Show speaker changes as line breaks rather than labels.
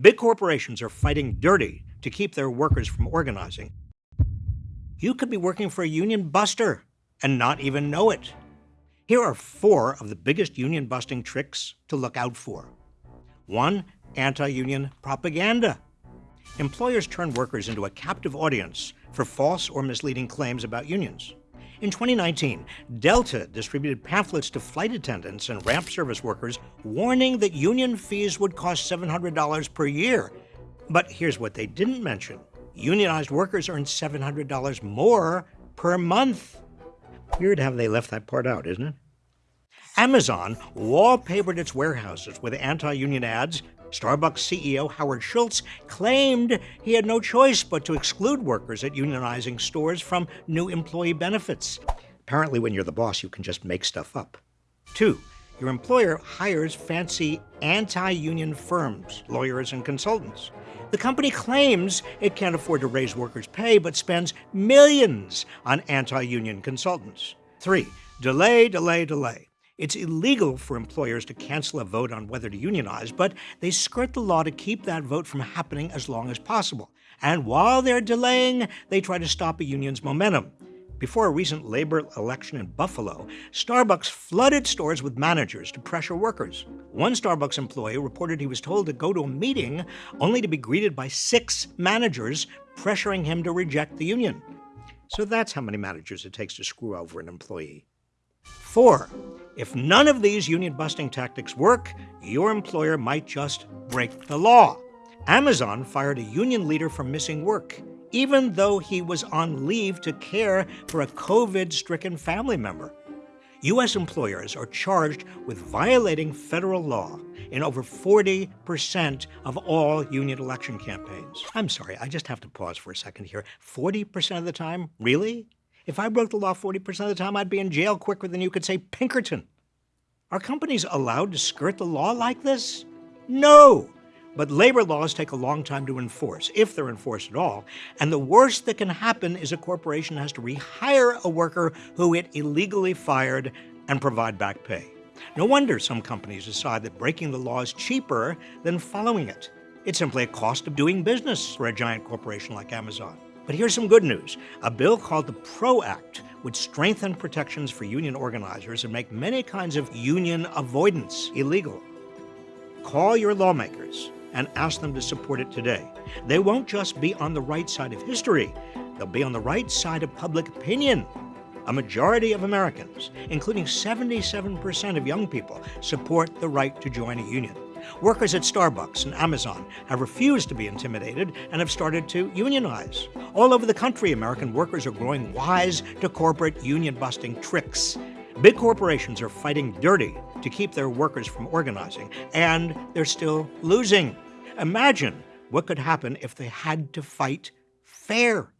Big corporations are fighting dirty to keep their workers from organizing. You could be working for a union buster and not even know it. Here are four of the biggest union busting tricks to look out for. One, anti union propaganda. Employers turn workers into a captive audience for false or misleading claims about unions. In 2019, Delta distributed pamphlets to flight attendants and ramp service workers warning that union fees would cost $700 per year. But here's what they didn't mention unionized workers earn $700 more per month. Weird how they left that part out, isn't it? Amazon wallpapered its warehouses with anti union ads. Starbucks CEO Howard Schultz claimed he had no choice but to exclude workers at unionizing stores from new employee benefits. Apparently, when you're the boss, you can just make stuff up. Two, your employer hires fancy anti union firms, lawyers, and consultants. The company claims it can't afford to raise workers' pay, but spends millions on anti union consultants. Three, delay, delay, delay. It's illegal for employers to cancel a vote on whether to unionize, but they skirt the law to keep that vote from happening as long as possible. And while they're delaying, they try to stop a union's momentum. Before a recent labor election in Buffalo, Starbucks flooded stores with managers to pressure workers. One Starbucks employee reported he was told to go to a meeting only to be greeted by six managers pressuring him to reject the union. So that's how many managers it takes to screw over an employee. Four, if none of these union busting tactics work, your employer might just break the law. Amazon fired a union leader for missing work, even though he was on leave to care for a COVID stricken family member. U.S. employers are charged with violating federal law in over 40% of all union election campaigns. I'm sorry, I just have to pause for a second here. 40% of the time? Really? If I broke the law 40% of the time, I'd be in jail quicker than you could say Pinkerton. Are companies allowed to skirt the law like this? No! But labor laws take a long time to enforce, if they're enforced at all. And the worst that can happen is a corporation has to rehire a worker who it illegally fired and provide back pay. No wonder some companies decide that breaking the law is cheaper than following it. It's simply a cost of doing business for a giant corporation like Amazon. But here's some good news. A bill called the PRO Act would strengthen protections for union organizers and make many kinds of union avoidance illegal. Call your lawmakers and ask them to support it today. They won't just be on the right side of history, they'll be on the right side of public opinion. A majority of Americans, including 77% of young people, support the right to join a union. Workers at Starbucks and Amazon have refused to be intimidated and have started to unionize. All over the country, American workers are growing wise to corporate union busting tricks. Big corporations are fighting dirty to keep their workers from organizing, and they're still losing. Imagine what could happen if they had to fight fair.